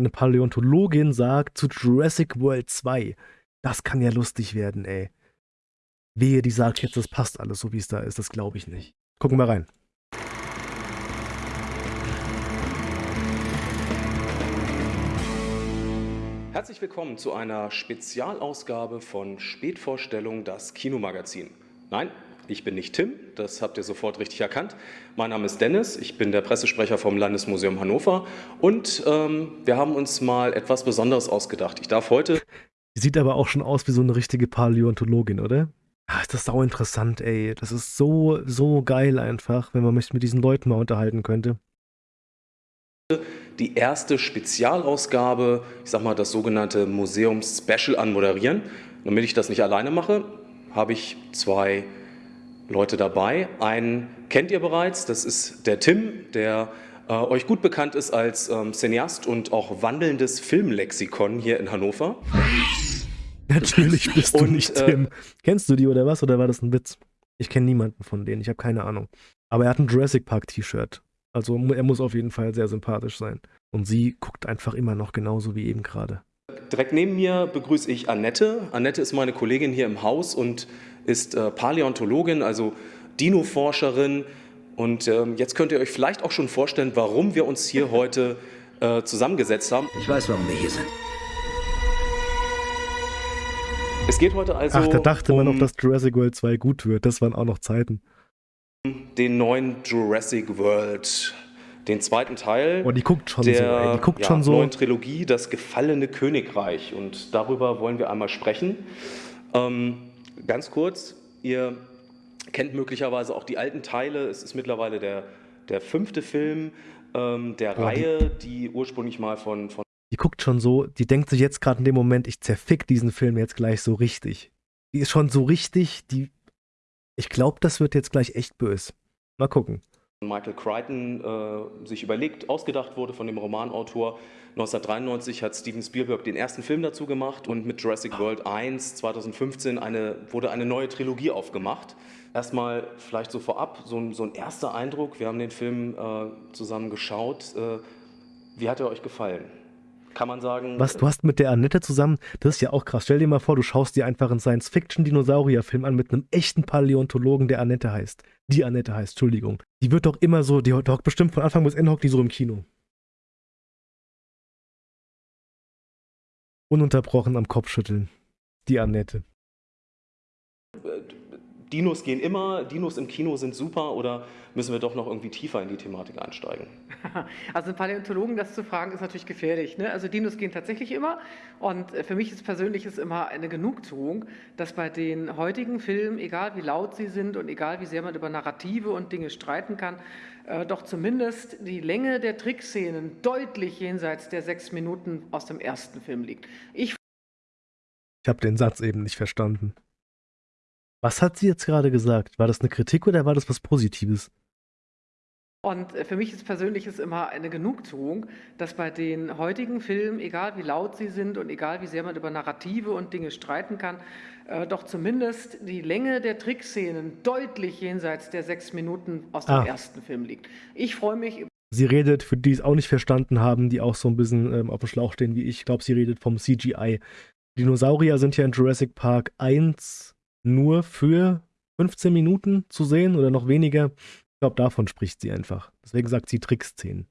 eine Paläontologin sagt zu Jurassic World 2. Das kann ja lustig werden, ey. Wehe, die sagt jetzt, das passt alles so, wie es da ist. Das glaube ich nicht. Gucken wir rein. Herzlich willkommen zu einer Spezialausgabe von Spätvorstellung, das Kinomagazin. Nein, ich bin nicht Tim, das habt ihr sofort richtig erkannt. Mein Name ist Dennis, ich bin der Pressesprecher vom Landesmuseum Hannover und ähm, wir haben uns mal etwas Besonderes ausgedacht. Ich darf heute... Sieht aber auch schon aus wie so eine richtige Paläontologin, oder? Ach, ist das sau interessant, ey. Das ist so, so geil einfach, wenn man mich mit diesen Leuten mal unterhalten könnte. Die erste Spezialausgabe, ich sag mal das sogenannte Museums-Special anmoderieren. Damit ich das nicht alleine mache, habe ich zwei Leute dabei. Einen kennt ihr bereits, das ist der Tim, der äh, euch gut bekannt ist als ähm, Cineast und auch wandelndes Filmlexikon hier in Hannover. Natürlich bist du und, nicht äh, Tim. Äh, Kennst du die oder was? Oder war das ein Witz? Ich kenne niemanden von denen, ich habe keine Ahnung. Aber er hat ein Jurassic Park T-Shirt. Also er muss auf jeden Fall sehr sympathisch sein. Und sie guckt einfach immer noch genauso wie eben gerade. Direkt neben mir begrüße ich Annette. Annette ist meine Kollegin hier im Haus und ist äh, Paläontologin, also Dino-Forscherin. Und ähm, jetzt könnt ihr euch vielleicht auch schon vorstellen, warum wir uns hier heute äh, zusammengesetzt haben. Ich weiß, warum wir hier sind. Es geht heute also. Ach, da dachte um man noch, dass Jurassic World 2 gut wird. Das waren auch noch Zeiten. Den neuen Jurassic World, den zweiten Teil. Oh, die guckt schon der, so, guckt ja, schon so. neuen Trilogie, Das gefallene Königreich. Und darüber wollen wir einmal sprechen. Ähm, Ganz kurz, ihr kennt möglicherweise auch die alten Teile. Es ist mittlerweile der, der fünfte Film ähm, der oh, Reihe, die, die, ursprünglich mal von, von... Die guckt schon so, die denkt sich jetzt gerade in dem Moment, ich zerfick diesen Film jetzt gleich so richtig. Die ist schon so richtig, die... Ich glaube, das wird jetzt gleich echt böse. Mal gucken. Michael Crichton äh, sich überlegt, ausgedacht wurde von dem Romanautor. 1993 hat Steven Spielberg den ersten Film dazu gemacht und mit Jurassic World 1 2015 eine, wurde eine neue Trilogie aufgemacht. Erstmal vielleicht so vorab, so ein, so ein erster Eindruck. Wir haben den Film äh, zusammen geschaut. Äh, wie hat er euch gefallen? Kann man sagen. Was, du hast mit der Annette zusammen, das ist ja auch krass. Stell dir mal vor, du schaust dir einfach einen Science-Fiction-Dinosaurier-Film an mit einem echten Paläontologen, der Annette heißt. Die Annette heißt, Entschuldigung. Die wird doch immer so, die hockt bestimmt von Anfang bis Ende hockt die so im Kino. Ununterbrochen am Kopf schütteln. Die Annette. Dinos gehen immer, Dinos im Kino sind super oder müssen wir doch noch irgendwie tiefer in die Thematik einsteigen? Also einen Paläontologen das zu fragen, ist natürlich gefährlich. Ne? Also Dinos gehen tatsächlich immer und äh, für mich ist persönlich ist immer eine Genugtuung, dass bei den heutigen Filmen, egal wie laut sie sind und egal wie sehr man über Narrative und Dinge streiten kann, äh, doch zumindest die Länge der Trickszenen deutlich jenseits der sechs Minuten aus dem ersten Film liegt. Ich ich habe den Satz eben nicht verstanden. Was hat sie jetzt gerade gesagt? War das eine Kritik oder war das was Positives? Und für mich ist persönlich ist immer eine Genugtuung, dass bei den heutigen Filmen, egal wie laut sie sind und egal wie sehr man über Narrative und Dinge streiten kann, äh, doch zumindest die Länge der Trickszenen deutlich jenseits der sechs Minuten aus dem ah. ersten Film liegt. Ich freue mich. Sie redet, für die es auch nicht verstanden haben, die auch so ein bisschen ähm, auf dem Schlauch stehen wie ich, ich glaube, sie redet vom CGI. Dinosaurier sind ja in Jurassic Park 1 nur für 15 Minuten zu sehen oder noch weniger. Ich glaube, davon spricht sie einfach. Deswegen sagt sie Trickszenen.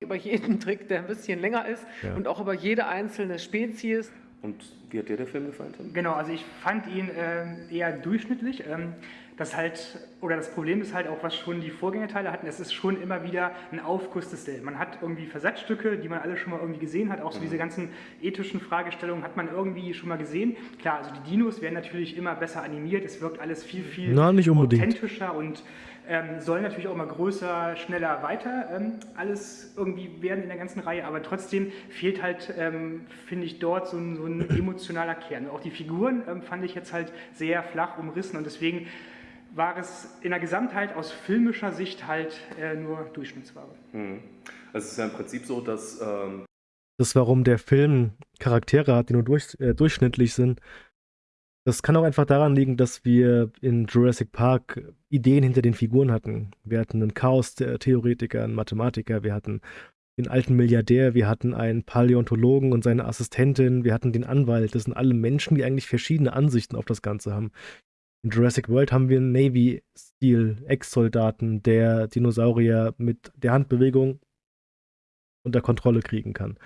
Über jeden Trick, der ein bisschen länger ist ja. und auch über jede einzelne Spezies. Und wie hat dir der Film gefallen? Tim? Genau, also ich fand ihn äh, eher durchschnittlich. Ähm, das halt, oder das Problem ist halt auch, was schon die Vorgängerteile hatten, es ist schon immer wieder ein Aufguss desselben. Man hat irgendwie Versatzstücke, die man alle schon mal irgendwie gesehen hat, auch so diese ganzen ethischen Fragestellungen hat man irgendwie schon mal gesehen. Klar, also die Dinos werden natürlich immer besser animiert, es wirkt alles viel, viel Na, authentischer und ähm, soll natürlich auch immer größer, schneller, weiter ähm, alles irgendwie werden in der ganzen Reihe, aber trotzdem fehlt halt, ähm, finde ich, dort so ein, so ein, emotionaler Kern. Auch die Figuren ähm, fand ich jetzt halt sehr flach umrissen und deswegen war es in der Gesamtheit aus filmischer Sicht halt äh, nur Durchschnittsware. Mhm. Also es ist ja im Prinzip so, dass... Ähm das, warum der Film Charaktere hat, die nur durch, äh, durchschnittlich sind, das kann auch einfach daran liegen, dass wir in Jurassic Park Ideen hinter den Figuren hatten. Wir hatten einen Chaos-Theoretiker, einen Mathematiker, wir hatten den alten Milliardär, wir hatten einen Paläontologen und seine Assistentin, wir hatten den Anwalt. Das sind alle Menschen, die eigentlich verschiedene Ansichten auf das Ganze haben. In Jurassic World haben wir einen Navy-Stil, Ex-Soldaten, der Dinosaurier mit der Handbewegung unter Kontrolle kriegen kann.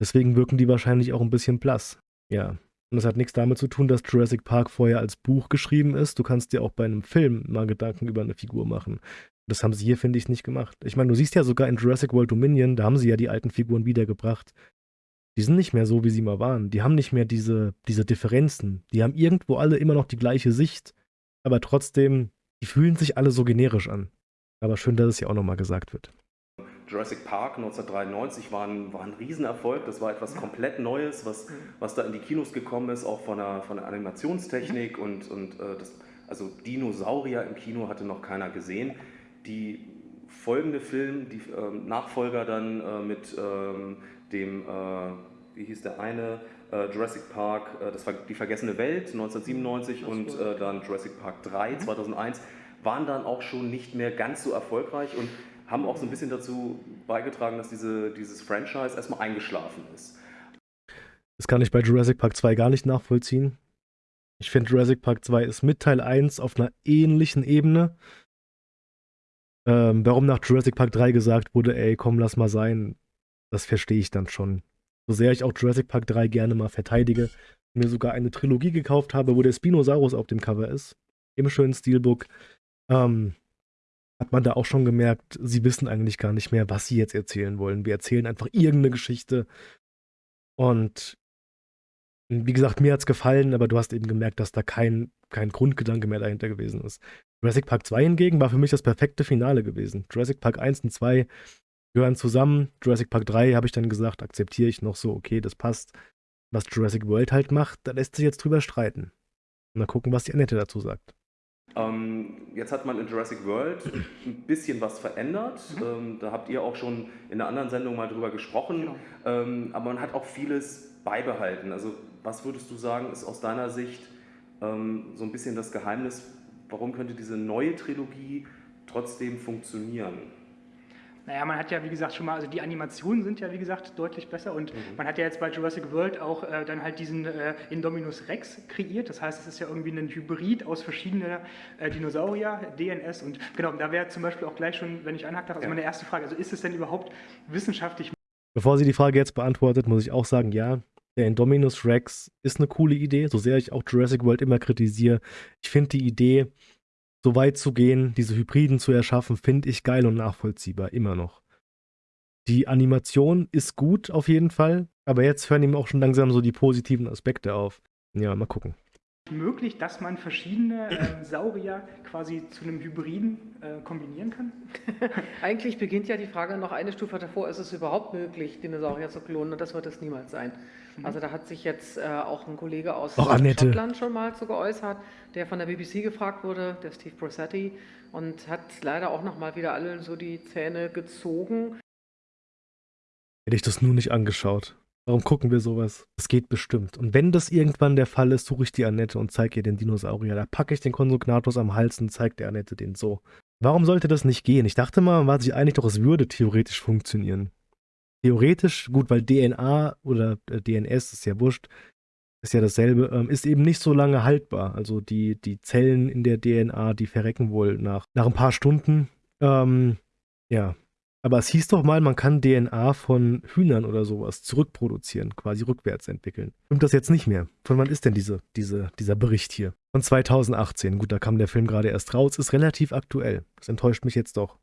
Deswegen wirken die wahrscheinlich auch ein bisschen blass. Ja. Und das hat nichts damit zu tun, dass Jurassic Park vorher als Buch geschrieben ist. Du kannst dir auch bei einem Film mal Gedanken über eine Figur machen. Das haben sie hier, finde ich, nicht gemacht. Ich meine, du siehst ja sogar in Jurassic World Dominion, da haben sie ja die alten Figuren wiedergebracht. Die sind nicht mehr so, wie sie mal waren. Die haben nicht mehr diese, diese Differenzen. Die haben irgendwo alle immer noch die gleiche Sicht, aber trotzdem, die fühlen sich alle so generisch an. Aber schön, dass es ja auch nochmal gesagt wird. Jurassic Park 1993 war ein, war ein Riesenerfolg. Das war etwas komplett Neues, was, was da in die Kinos gekommen ist, auch von der, von der Animationstechnik. Und, und äh, das, also Dinosaurier im Kino hatte noch keiner gesehen. Die folgende Film, die äh, Nachfolger dann äh, mit ähm, dem, äh, wie hieß der eine, Jurassic Park, äh, das war die vergessene Welt 1997 und dann Jurassic Park 3 2001, mhm. waren dann auch schon nicht mehr ganz so erfolgreich und haben auch so ein bisschen dazu beigetragen, dass diese, dieses Franchise erstmal eingeschlafen ist. Das kann ich bei Jurassic Park 2 gar nicht nachvollziehen. Ich finde, Jurassic Park 2 ist mit Teil 1 auf einer ähnlichen Ebene. Ähm, warum nach Jurassic Park 3 gesagt wurde, ey, komm, lass mal sein, das verstehe ich dann schon. So sehr ich auch Jurassic Park 3 gerne mal verteidige, mir sogar eine Trilogie gekauft habe, wo der Spinosaurus auf dem Cover ist, im schönen Steelbook, ähm, hat man da auch schon gemerkt, sie wissen eigentlich gar nicht mehr, was sie jetzt erzählen wollen. Wir erzählen einfach irgendeine Geschichte. Und wie gesagt, mir hat es gefallen, aber du hast eben gemerkt, dass da kein, kein Grundgedanke mehr dahinter gewesen ist. Jurassic Park 2 hingegen war für mich das perfekte Finale gewesen. Jurassic Park 1 und 2 gehören zusammen. Jurassic Park 3 habe ich dann gesagt, akzeptiere ich noch so, okay, das passt. Was Jurassic World halt macht, da lässt sich jetzt drüber streiten. Und mal gucken, was die Annette dazu sagt. Ähm, jetzt hat man in Jurassic World ein bisschen was verändert. Mhm. Ähm, da habt ihr auch schon in einer anderen Sendung mal drüber gesprochen. Genau. Ähm, aber man hat auch vieles beibehalten. Also was würdest du sagen, ist aus deiner Sicht ähm, so ein bisschen das Geheimnis, warum könnte diese neue Trilogie trotzdem funktionieren? Naja, man hat ja, wie gesagt, schon mal, also die Animationen sind ja, wie gesagt, deutlich besser und mhm. man hat ja jetzt bei Jurassic World auch äh, dann halt diesen äh, Indominus Rex kreiert. Das heißt, es ist ja irgendwie ein Hybrid aus verschiedenen äh, Dinosaurier, DNS und genau, da wäre zum Beispiel auch gleich schon, wenn ich anhakt darf, also ja. meine erste Frage, also ist es denn überhaupt wissenschaftlich? Bevor sie die Frage jetzt beantwortet, muss ich auch sagen, ja, der Indominus Rex ist eine coole Idee, so sehr ich auch Jurassic World immer kritisiere. Ich finde die Idee, so weit zu gehen, diese Hybriden zu erschaffen, finde ich geil und nachvollziehbar, immer noch. Die Animation ist gut auf jeden Fall, aber jetzt hören ihm auch schon langsam so die positiven Aspekte auf. Ja, mal gucken. Möglich, dass man verschiedene äh, Saurier quasi zu einem Hybriden äh, kombinieren kann? Eigentlich beginnt ja die Frage noch eine Stufe davor, ist es überhaupt möglich, Dinosaurier zu klonen? Und das wird es niemals sein. Mhm. Also da hat sich jetzt äh, auch ein Kollege aus auch Schottland schon mal zu geäußert, der von der BBC gefragt wurde, der Steve Brossetti, und hat leider auch noch mal wieder allen so die Zähne gezogen. Hätte ich das nur nicht angeschaut. Warum gucken wir sowas? Das geht bestimmt. Und wenn das irgendwann der Fall ist, suche ich die Annette und zeige ihr den Dinosaurier. Da packe ich den Konsugnatus am Hals und zeige der Annette den so. Warum sollte das nicht gehen? Ich dachte mal, man war sich einig, doch es würde theoretisch funktionieren theoretisch, gut, weil DNA oder äh, DNS ist ja wurscht, ist ja dasselbe, ähm, ist eben nicht so lange haltbar. Also die, die Zellen in der DNA, die verrecken wohl nach, nach ein paar Stunden. Ähm, ja. Aber es hieß doch mal, man kann DNA von Hühnern oder sowas zurückproduzieren, quasi rückwärts entwickeln. Stimmt das jetzt nicht mehr? Von wann ist denn diese, diese, dieser Bericht hier? Von 2018. Gut, da kam der Film gerade erst raus, ist relativ aktuell. Das enttäuscht mich jetzt doch.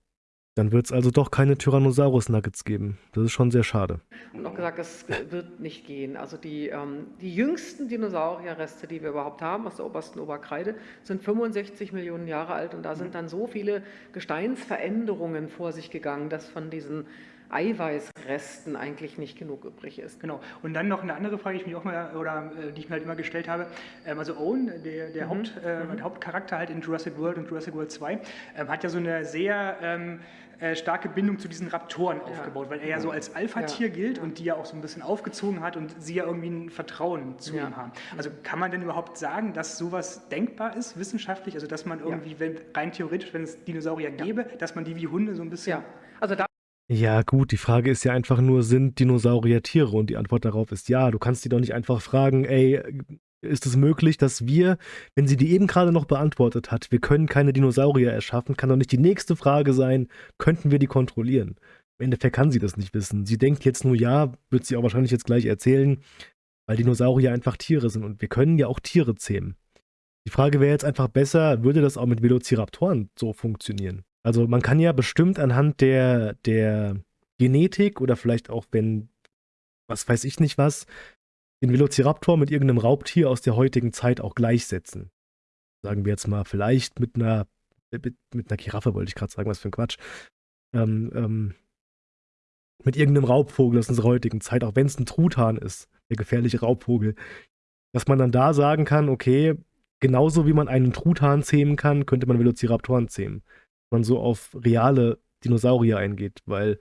Dann wird es also doch keine Tyrannosaurus-Nuggets geben. Das ist schon sehr schade. Und auch gesagt, es wird nicht gehen. Also die, ähm, die jüngsten Dinosaurierreste, die wir überhaupt haben, aus der obersten Oberkreide, sind 65 Millionen Jahre alt. Und da sind dann so viele Gesteinsveränderungen vor sich gegangen, dass von diesen Eiweißresten eigentlich nicht genug übrig ist. Genau. Und dann noch eine andere Frage, die ich mir auch mal, oder äh, die ich mir halt immer gestellt habe. Ähm, also Owen, der, der, mhm. Haupt, äh, mhm. Hauptcharakter halt in Jurassic World und Jurassic World 2, ähm, hat ja so eine sehr ähm, äh, starke Bindung zu diesen Raptoren ja. aufgebaut, weil er ja so als Alpha-Tier ja. gilt und die ja auch so ein bisschen aufgezogen hat und sie ja irgendwie ein Vertrauen zu ja. ihm haben. Also kann man denn überhaupt sagen, dass sowas denkbar ist, wissenschaftlich? Also dass man irgendwie, wenn, rein theoretisch, wenn es Dinosaurier gäbe, dass man die wie Hunde so ein bisschen... Ja, also da Ja, gut, die Frage ist ja einfach nur, sind Dinosaurier Tiere? Und die Antwort darauf ist ja. Du kannst die doch nicht einfach fragen, ey, ist es möglich, dass wir, wenn sie die eben gerade noch beantwortet hat, wir können keine Dinosaurier erschaffen, kann doch nicht die nächste Frage sein, könnten wir die kontrollieren? Im Endeffekt kann sie das nicht wissen. Sie denkt jetzt nur ja, wird sie auch wahrscheinlich jetzt gleich erzählen, weil Dinosaurier einfach Tiere sind und wir können ja auch Tiere zähmen. Die Frage wäre jetzt einfach besser, würde das auch mit Velociraptoren so funktionieren? Also man kann ja bestimmt anhand der, der Genetik oder vielleicht auch wenn, was weiß ich nicht was, den Velociraptor mit irgendeinem Raubtier aus der heutigen Zeit auch gleichsetzen. Sagen wir jetzt mal, vielleicht mit einer, mit, mit einer Giraffe wollte ich gerade sagen, was für ein Quatsch. Ähm, ähm, mit irgendeinem Raubvogel aus unserer heutigen Zeit, auch wenn es ein Truthahn ist, der gefährliche Raubvogel, dass man dann da sagen kann, okay, genauso wie man einen Truthahn zähmen kann, könnte man Velociraptoren zähmen. Man so auf reale Dinosaurier eingeht, weil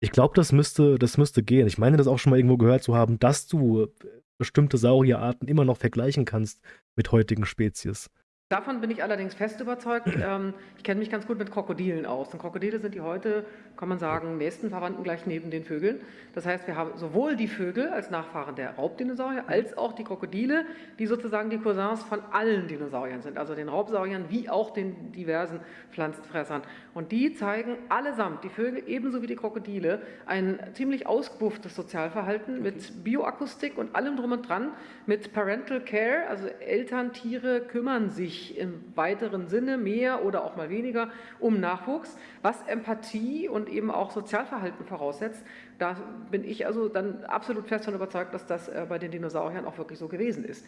ich glaube, das müsste, das müsste gehen. Ich meine, das auch schon mal irgendwo gehört zu haben, dass du bestimmte Saurierarten immer noch vergleichen kannst mit heutigen Spezies. Davon bin ich allerdings fest überzeugt. Ähm, ich kenne mich ganz gut mit Krokodilen aus. Und Krokodile sind die heute, kann man sagen, nächsten Verwandten gleich neben den Vögeln. Das heißt, wir haben sowohl die Vögel als Nachfahren der Raubdinosaurier, als auch die Krokodile, die sozusagen die Cousins von allen Dinosauriern sind, also den Raubsauriern wie auch den diversen Pflanzenfressern. Und die zeigen allesamt, die Vögel ebenso wie die Krokodile, ein ziemlich ausgebufftes Sozialverhalten mit Bioakustik und allem drum und dran, mit Parental Care, also Eltern, Tiere kümmern sich im weiteren Sinne mehr oder auch mal weniger um Nachwuchs, was Empathie und eben auch Sozialverhalten voraussetzt. Da bin ich also dann absolut fest davon überzeugt, dass das äh, bei den Dinosauriern auch wirklich so gewesen ist.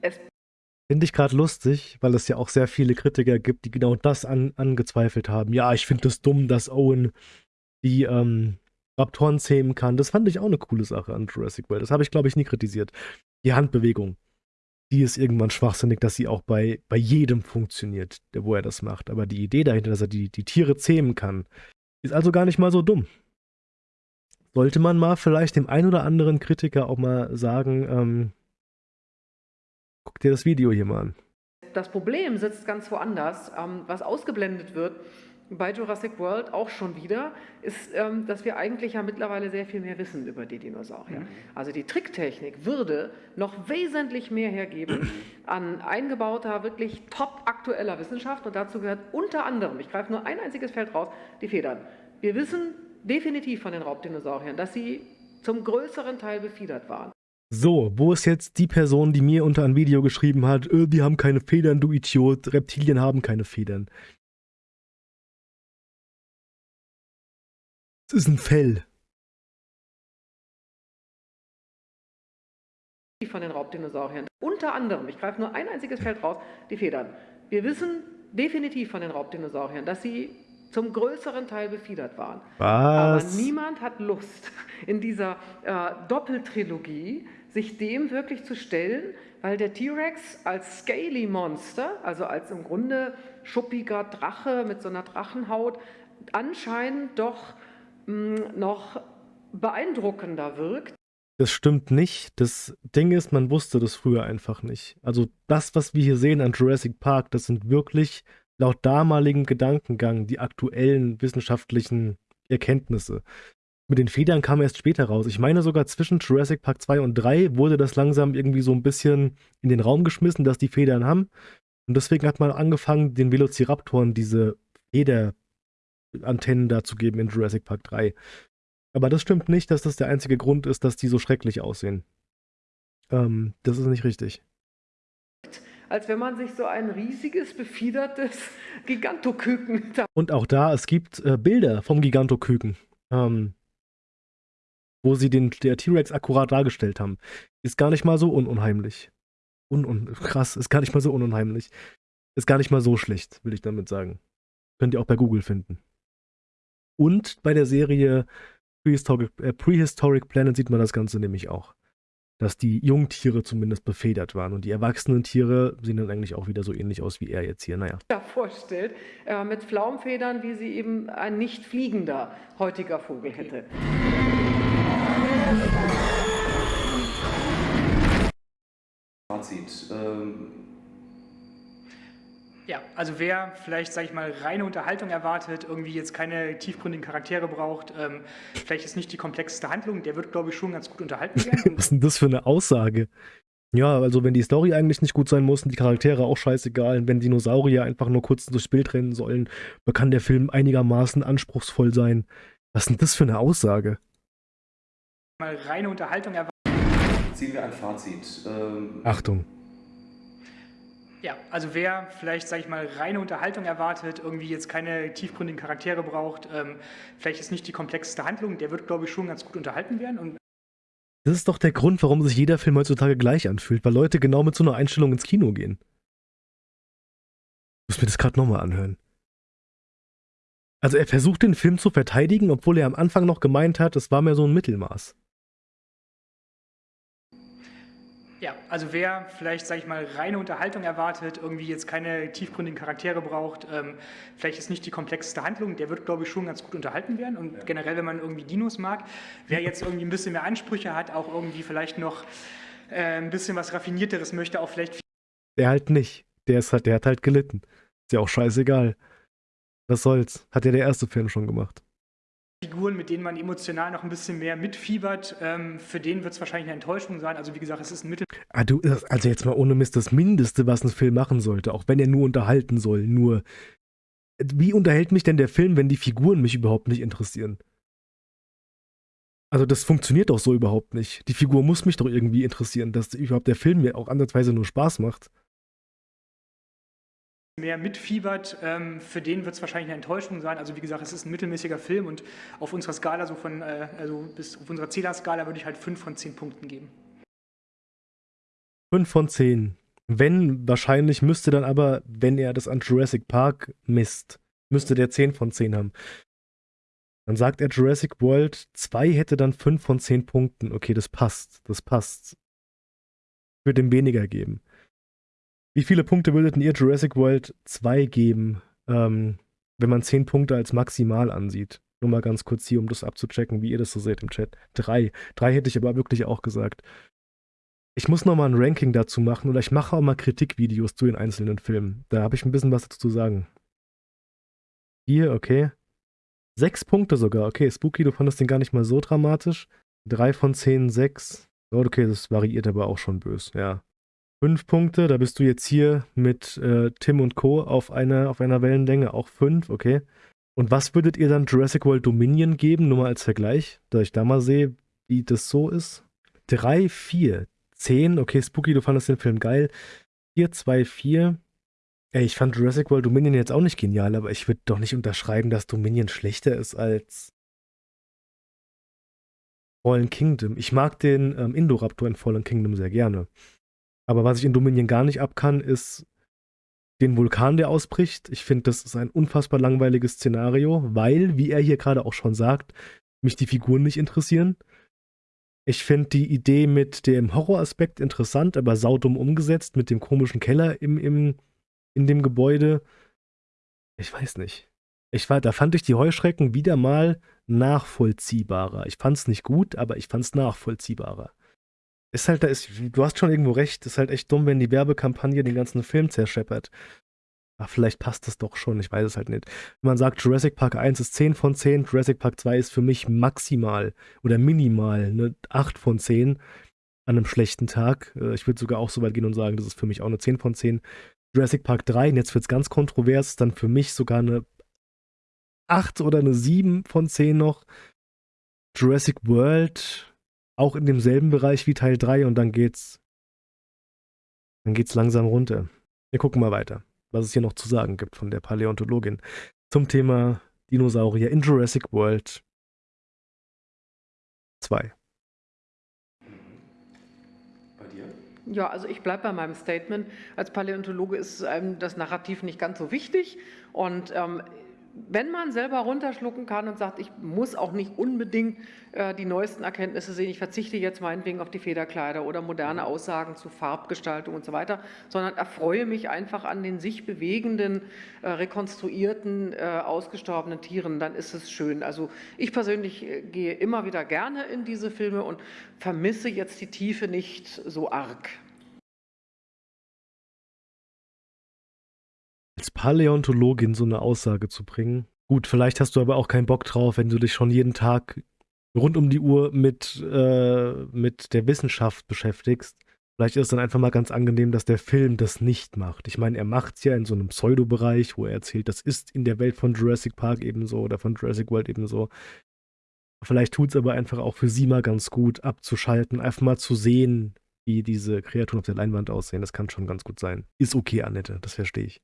Es Finde ich gerade lustig, weil es ja auch sehr viele Kritiker gibt, die genau das an, angezweifelt haben. Ja, ich finde es das dumm, dass Owen die ähm, Raptoren zähmen kann. Das fand ich auch eine coole Sache an Jurassic World. Das habe ich, glaube ich, nie kritisiert. Die Handbewegung, die ist irgendwann schwachsinnig, dass sie auch bei, bei jedem funktioniert, wo er das macht. Aber die Idee dahinter, dass er die, die Tiere zähmen kann, ist also gar nicht mal so dumm. Sollte man mal vielleicht dem ein oder anderen Kritiker auch mal sagen, ähm, Guck dir das Video hier mal an. Das Problem sitzt ganz woanders. Ähm, was ausgeblendet wird bei Jurassic World auch schon wieder, ist, ähm, dass wir eigentlich ja mittlerweile sehr viel mehr wissen über die Dinosaurier. Mhm. Also die Tricktechnik würde noch wesentlich mehr hergeben an eingebauter, wirklich top aktueller Wissenschaft und dazu gehört unter anderem, ich greife nur ein einziges Feld raus, die Federn. Wir wissen definitiv von den Raubdinosauriern, dass sie zum größeren Teil befiedert waren. So, wo ist jetzt die Person, die mir unter ein Video geschrieben hat, äh, die haben keine Federn, du Idiot, Reptilien haben keine Federn. Ist ein Fell. Von den Raubdinosauriern. Unter anderem, ich greife nur ein einziges Feld raus, die Federn. Wir wissen definitiv von den Raubdinosauriern, dass sie zum größeren Teil befiedert waren. Was? Aber niemand hat Lust, in dieser äh, Doppeltrilogie sich dem wirklich zu stellen, weil der T-Rex als Scaly Monster, also als im Grunde schuppiger Drache mit so einer Drachenhaut, anscheinend doch noch beeindruckender wirkt. Das stimmt nicht. Das Ding ist, man wusste das früher einfach nicht. Also das, was wir hier sehen an Jurassic Park, das sind wirklich laut damaligem Gedankengang die aktuellen wissenschaftlichen Erkenntnisse. Mit den Federn kam erst später raus. Ich meine sogar zwischen Jurassic Park 2 und 3 wurde das langsam irgendwie so ein bisschen in den Raum geschmissen, dass die Federn haben. Und deswegen hat man angefangen, den Velociraptoren diese Federantennen da zu geben in Jurassic Park 3. Aber das stimmt nicht, dass das der einzige Grund ist, dass die so schrecklich aussehen. Ähm, das ist nicht richtig als wenn man sich so ein riesiges, befiedertes Gigantoküken. Und auch da, es gibt äh, Bilder vom Gigantoküken, ähm, wo sie den der T-Rex akkurat dargestellt haben. Ist gar nicht mal so ununheimlich. Un, un krass, ist gar nicht mal so ununheimlich. Ist gar nicht mal so schlecht, will ich damit sagen. Könnt ihr auch bei Google finden. Und bei der Serie Prehistoric, äh, Prehistoric Planet sieht man das Ganze nämlich auch dass die Jungtiere zumindest befedert waren. Und die erwachsenen Tiere sehen dann eigentlich auch wieder so ähnlich aus wie er jetzt hier. Naja. Ja, vorstellt, äh, mit Flaumfedern, wie sie eben ein nicht fliegender heutiger Vogel hätte. Fazit. Ähm, Ja, also wer vielleicht, sage ich mal, reine Unterhaltung erwartet, irgendwie jetzt keine tiefgründigen Charaktere braucht, ähm, vielleicht ist nicht die komplexeste Handlung, der wird, glaube ich, schon ganz gut unterhalten werden. Was ist denn das für eine Aussage? Ja, also wenn die Story eigentlich nicht gut sein muss und die Charaktere auch scheißegal, wenn Dinosaurier einfach nur kurz durchs Bild rennen sollen, dann kann der Film einigermaßen anspruchsvoll sein. Was ist denn das für eine Aussage? Mal reine Unterhaltung erwartet. Ziehen wir ein Fazit. Ähm, Achtung. Ja, also wer vielleicht, sage ich mal, reine Unterhaltung erwartet, irgendwie jetzt keine tiefgründigen Charaktere braucht, ähm, vielleicht ist nicht die komplexeste Handlung, der wird, glaube ich, schon ganz gut unterhalten werden. Das ist doch der Grund, warum sich jeder Film heutzutage gleich anfühlt, weil Leute genau mit so einer Einstellung ins Kino gehen. Ich muss mir das gerade nochmal anhören. Also er versucht den Film zu verteidigen, obwohl er am Anfang noch gemeint hat, es war mehr so ein Mittelmaß. Ja, also wer vielleicht, sage ich mal, reine Unterhaltung erwartet, irgendwie jetzt keine tiefgründigen Charaktere braucht, ähm, vielleicht ist nicht die komplexeste Handlung, der wird, glaube ich, schon ganz gut unterhalten werden. Und generell, wenn man irgendwie Dinos mag, wer jetzt irgendwie ein bisschen mehr Ansprüche hat, auch irgendwie vielleicht noch äh, ein bisschen was Raffinierteres möchte, auch vielleicht Der halt nicht. Der, ist halt, der hat halt gelitten. Ist ja auch scheißegal. Was soll's? Hat ja der erste Film schon gemacht. Figuren, mit denen man emotional noch ein bisschen mehr mitfiebert, ähm, für den wird es wahrscheinlich eine Enttäuschung sein. Also wie gesagt, es ist ein Mittel. Ah, das- also jetzt mal ohne Mist, das Mindeste, was ein Film machen sollte, auch wenn er nur unterhalten soll, nur. Wie unterhält mich denn der Film, wenn die Figuren mich überhaupt nicht interessieren? Also das funktioniert doch so überhaupt nicht. Die Figur muss mich doch irgendwie interessieren, dass überhaupt der Film mir auch ansatzweise nur Spaß macht. Mehr mitfiebert, ähm, für den wird es wahrscheinlich eine Enttäuschung sein. Also wie gesagt, es ist ein mittelmäßiger Film und auf unserer Skala, so von, äh, also bis auf unserer Zählerskala würde ich halt 5 von 10 Punkten geben. 5 von 10. Wenn, wahrscheinlich müsste dann aber, wenn er das an Jurassic Park misst, müsste der 10 von 10 haben. Dann sagt er, Jurassic World 2 hätte dann 5 von 10 Punkten. Okay, das passt. Das passt. Ich würde ihm weniger geben. Wie viele Punkte würdet ihr Jurassic World 2 geben, ähm, wenn man 10 Punkte als maximal ansieht? Nur mal ganz kurz hier, um das abzuchecken, wie ihr das so seht im Chat. Drei. Drei hätte ich aber wirklich auch gesagt. Ich muss noch mal ein Ranking dazu machen oder ich mache auch mal Kritikvideos zu den einzelnen Filmen. Da habe ich ein bisschen was dazu zu sagen. Hier, okay. Sechs Punkte sogar. Okay, Spooky, du fandest den gar nicht mal so dramatisch. Drei von zehn, sechs. Oh, okay, das variiert aber auch schon bös, ja. Fünf Punkte, da bist du jetzt hier mit äh, Tim und Co. auf einer, auf einer Wellenlänge, auch fünf, okay. Und was würdet ihr dann Jurassic World Dominion geben, nur mal als Vergleich, da ich da mal sehe, wie das so ist? Drei, vier, zehn, okay, Spooky, du fandest den Film geil. Vier, zwei, vier. Ey, ich fand Jurassic World Dominion jetzt auch nicht genial, aber ich würde doch nicht unterschreiben, dass Dominion schlechter ist als Fallen Kingdom. Ich mag den ähm, Indoraptor in Fallen Kingdom sehr gerne. Aber was ich in Dominion gar nicht ab kann, ist den Vulkan, der ausbricht. Ich finde, das ist ein unfassbar langweiliges Szenario, weil, wie er hier gerade auch schon sagt, mich die Figuren nicht interessieren. Ich finde die Idee mit dem Horroraspekt interessant, aber saudumm umgesetzt, mit dem komischen Keller im, im, in dem Gebäude. Ich weiß nicht. Ich war, da fand ich die Heuschrecken wieder mal nachvollziehbarer. Ich fand es nicht gut, aber ich fand es nachvollziehbarer. Ist halt, da ist, du hast schon irgendwo recht, ist halt echt dumm, wenn die Werbekampagne den ganzen Film zerscheppert. Aber vielleicht passt das doch schon, ich weiß es halt nicht. Wenn man sagt, Jurassic Park 1 ist 10 von 10, Jurassic Park 2 ist für mich maximal oder minimal eine 8 von 10 an einem schlechten Tag. Äh, Ich würde sogar auch so weit gehen und sagen, das ist für mich auch eine 10 von 10. Jurassic Park 3, und jetzt wird es ganz kontrovers, dann für mich sogar eine 8 oder eine 7 von 10 noch. Jurassic World auch in demselben Bereich wie Teil 3 und dann geht's dann geht's langsam runter. Wir gucken mal weiter, was es hier noch zu sagen gibt von der Paläontologin zum Thema Dinosaurier in Jurassic World 2. Bei dir? Ja, also ich bleibe bei meinem Statement. Als Paläontologe ist einem das Narrativ nicht ganz so wichtig. Und ähm, wenn man selber runterschlucken kann und sagt, ich muss auch nicht unbedingt äh, die neuesten Erkenntnisse sehen, ich verzichte jetzt meinetwegen auf die Federkleider oder moderne Aussagen zu Farbgestaltung und so weiter, sondern erfreue mich einfach an den sich bewegenden, äh, rekonstruierten, äh, ausgestorbenen Tieren, dann ist es schön. Also ich persönlich äh, gehe immer wieder gerne in diese Filme und vermisse jetzt die Tiefe nicht so arg. Als Paläontologin so eine Aussage zu bringen. Gut, vielleicht hast du aber auch keinen Bock drauf, wenn du dich schon jeden Tag rund um die Uhr mit, äh, mit der Wissenschaft beschäftigst. Vielleicht ist es dann einfach mal ganz angenehm, dass der Film das nicht macht. Ich meine, er macht es ja in so einem Pseudo-Bereich, wo er erzählt, das ist in der Welt von Jurassic Park ebenso oder von Jurassic World ebenso. Vielleicht tut es aber einfach auch für sie mal ganz gut, abzuschalten, einfach mal zu sehen, wie diese Kreaturen auf der Leinwand aussehen. Das kann schon ganz gut sein. Ist okay, Annette, das verstehe ich.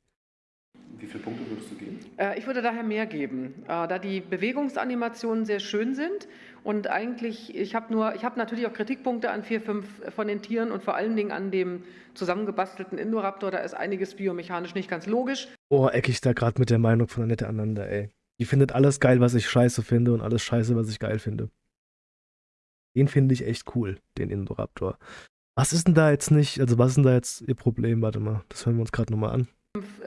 Wie viele Punkte würdest du geben? Äh, ich würde daher mehr geben, äh, da die Bewegungsanimationen sehr schön sind und eigentlich, ich habe nur, ich habe natürlich auch Kritikpunkte an vier, fünf von den Tieren und vor allen Dingen an dem zusammengebastelten Indoraptor, da ist einiges biomechanisch nicht ganz logisch. Oh, ecke ich da gerade mit der Meinung von Annette aneinander, ey. Die findet alles geil, was ich scheiße finde und alles scheiße, was ich geil finde. Den finde ich echt cool, den Indoraptor. Was ist denn da jetzt nicht, also was ist denn da jetzt ihr Problem? Warte mal, das hören wir uns gerade nochmal an.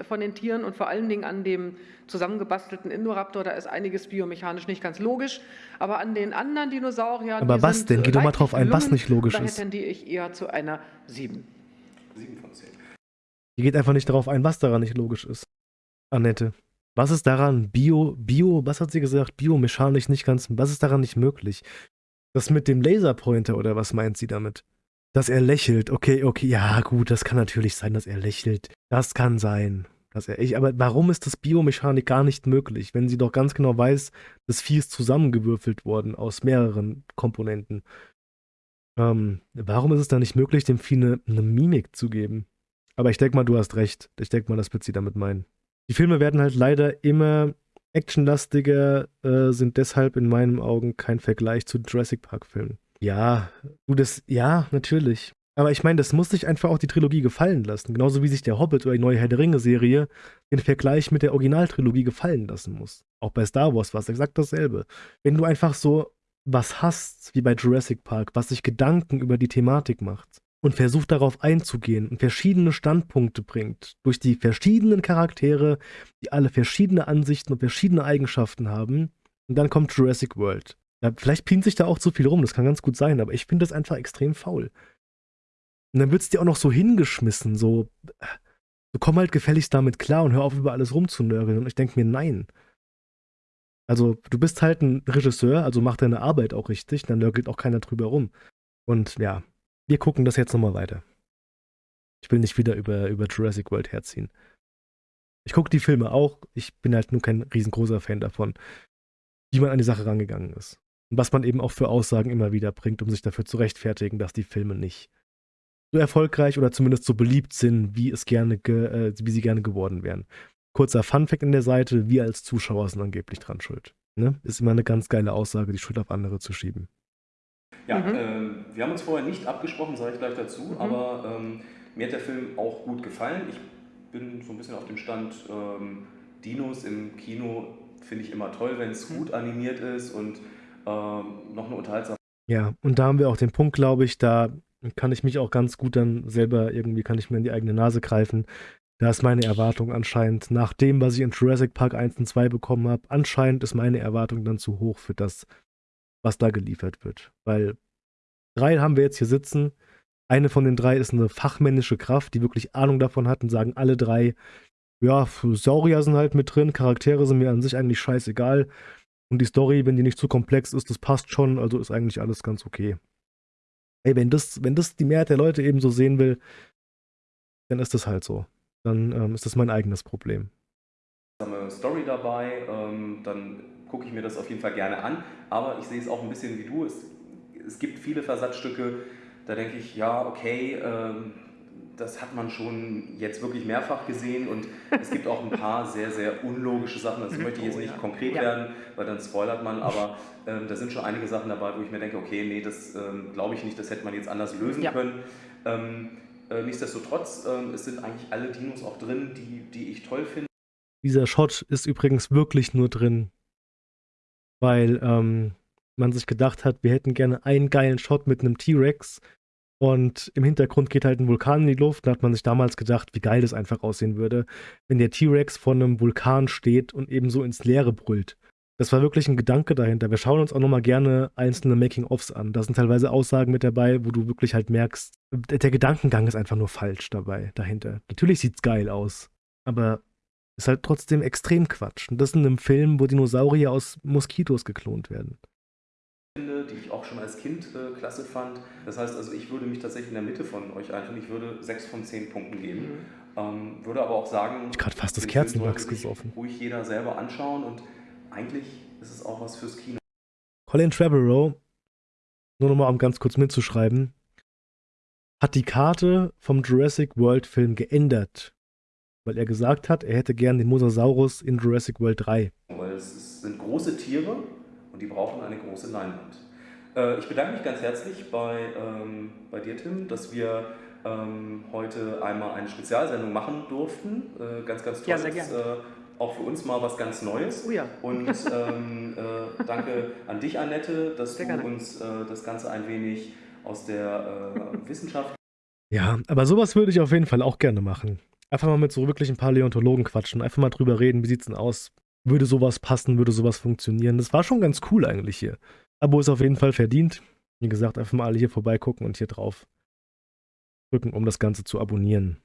Von den Tieren und vor allen Dingen an dem zusammengebastelten Indoraptor, da ist einiges biomechanisch nicht ganz logisch. Aber an den anderen Dinosauriern. Aber was denn? Geh doch mal drauf ein, was nicht logisch ist. Daher tendiere ich eher zu einer 7. 7 von 10. Die geht einfach nicht darauf ein, was daran nicht logisch ist. Annette. Was ist daran bio, bio, was hat sie gesagt, biomechanisch nicht ganz, was ist daran nicht möglich? Das mit dem Laserpointer oder was meint sie damit? Dass er lächelt, okay, okay, ja gut, das kann natürlich sein, dass er lächelt. Das kann sein. Dass er, ich, aber warum ist das Biomechanik gar nicht möglich, wenn sie doch ganz genau weiß, das Vieh ist zusammengewürfelt worden aus mehreren Komponenten? Ähm, warum ist es dann nicht möglich, dem Vieh eine, eine Mimik zu geben? Aber ich denke mal, du hast recht. Ich denke mal, das wird sie damit meinen. Die Filme werden halt leider immer actionlastiger, äh, sind deshalb in meinen Augen kein Vergleich zu Jurassic Park-Filmen. Ja, du das, ja, natürlich. Aber ich meine, das muss sich einfach auch die Trilogie gefallen lassen. Genauso wie sich der Hobbit oder die neue Herr der Ringe-Serie den Vergleich mit der Originaltrilogie gefallen lassen muss. Auch bei Star Wars war es exakt dasselbe. Wenn du einfach so was hast, wie bei Jurassic Park, was sich Gedanken über die Thematik macht und versucht darauf einzugehen und verschiedene Standpunkte bringt, durch die verschiedenen Charaktere, die alle verschiedene Ansichten und verschiedene Eigenschaften haben, und dann kommt Jurassic World. Ja, vielleicht pint sich da auch zu viel rum, das kann ganz gut sein, aber ich finde das einfach extrem faul. Und dann wird es dir auch noch so hingeschmissen, so, so komm halt gefälligst damit klar und hör auf, über alles rumzunörgeln. Und ich denke mir, nein. Also, du bist halt ein Regisseur, also mach deine Arbeit auch richtig, dann nörgelt auch keiner drüber rum. Und ja, wir gucken das jetzt nochmal weiter. Ich will nicht wieder über, über Jurassic World herziehen. Ich gucke die Filme auch, ich bin halt nur kein riesengroßer Fan davon, wie man an die Sache rangegangen ist. Und was man eben auch für Aussagen immer wieder bringt, um sich dafür zu rechtfertigen, dass die Filme nicht so erfolgreich oder zumindest so beliebt sind, wie es gerne, äh, wie sie gerne geworden wären. Kurzer Funfact in der Seite, wir als Zuschauer sind angeblich dran schuld. Ne? Ist immer eine ganz geile Aussage, die Schuld auf andere zu schieben. Ja, mhm. ähm, wir haben uns vorher nicht abgesprochen, sage ich gleich dazu, mhm. aber ähm, mir hat der Film auch gut gefallen. Ich bin so ein bisschen auf dem Stand, ähm, Dinos im Kino finde ich immer toll, wenn es mhm. gut animiert ist und ähm, noch eine unterhaltsame. Ja, und da haben wir auch den Punkt, glaube ich, da kann ich mich auch ganz gut dann selber irgendwie, kann ich mir in die eigene Nase greifen. Da ist meine Erwartung anscheinend, nach dem, was ich in Jurassic Park 1 und 2 bekommen habe, anscheinend ist meine Erwartung dann zu hoch für das, was da geliefert wird. Weil drei haben wir jetzt hier sitzen. Eine von den drei ist eine fachmännische Kraft, die wirklich Ahnung davon hat und sagen alle drei, ja, Saurier sind halt mit drin, Charaktere sind mir an sich eigentlich scheißegal. Und die Story, wenn die nicht zu komplex ist, das passt schon, also ist eigentlich alles ganz okay. Ey, wenn das, wenn das die Mehrheit der Leute eben so sehen will, dann ist das halt so. Dann ähm, ist das mein eigenes Problem. Story dabei, ähm, dann gucke ich mir das auf jeden Fall gerne an. Aber ich sehe es auch ein bisschen wie du. Es, es gibt viele Versatzstücke, da denke ich, ja, okay, ähm, das hat man schon jetzt wirklich mehrfach gesehen und es gibt auch ein paar sehr, sehr unlogische Sachen. Das möchte ich jetzt oh, nicht konkret werden, weil dann spoilert man, aber ähm, da sind schon einige Sachen dabei, wo ich mir denke, okay, nee, das ähm, glaube ich nicht, das hätte man jetzt anders lösen ja. können. Ähm, äh, nichtsdestotrotz, ähm, es sind eigentlich alle Dinos auch drin, die, die ich toll finde. Dieser Shot ist übrigens wirklich nur drin, weil ähm, man sich gedacht hat, wir hätten gerne einen geilen Shot mit einem T-Rex und im Hintergrund geht halt ein Vulkan in die Luft. Da hat man sich damals gedacht, wie geil das einfach aussehen würde, wenn der T-Rex vor einem Vulkan steht und eben so ins Leere brüllt. Das war wirklich ein Gedanke dahinter. Wir schauen uns auch nochmal gerne einzelne Making-ofs an. Da sind teilweise Aussagen mit dabei, wo du wirklich halt merkst, der Gedankengang ist einfach nur falsch dabei, dahinter. Natürlich sieht's geil aus, aber ist halt trotzdem extrem Quatsch. Und das in einem Film, wo Dinosaurier aus Moskitos geklont werden. Die ich auch schon als Kind äh, klasse fand. Das heißt also, ich würde mich tatsächlich in der Mitte von euch einfinden. Ich würde sechs von zehn Punkten geben. Mhm. Ähm, würde aber auch sagen, ich gerade fast das Kerzenwachs gesoffen. Ruhig jeder selber anschauen und eigentlich ist es auch was fürs Kino. Colin Trevorrow, nur nochmal um ganz kurz mitzuschreiben, hat die Karte vom Jurassic World Film geändert, weil er gesagt hat, er hätte gern den Mosasaurus in Jurassic World 3. Weil es sind große Tiere die brauchen eine große Leinwand. Äh, ich bedanke mich ganz herzlich bei, ähm, bei dir, Tim, dass wir ähm, heute einmal eine Spezialsendung machen durften. Äh, ganz, ganz toll. Ja, sehr gerne. Äh, auch für uns mal was ganz Neues. Oh ja. Und ähm, äh, danke an dich, Annette, dass sehr du gerne. uns äh, das Ganze ein wenig aus der äh, Wissenschaft. Ja, aber sowas würde ich auf jeden Fall auch gerne machen. Einfach mal mit so wirklichen Paläontologen quatschen, einfach mal drüber reden, wie sieht's denn aus? Würde sowas passen, würde sowas funktionieren? Das war schon ganz cool eigentlich hier. Abo ist auf jeden Fall verdient. Wie gesagt, einfach mal alle hier vorbeigucken und hier drauf drücken, um das Ganze zu abonnieren.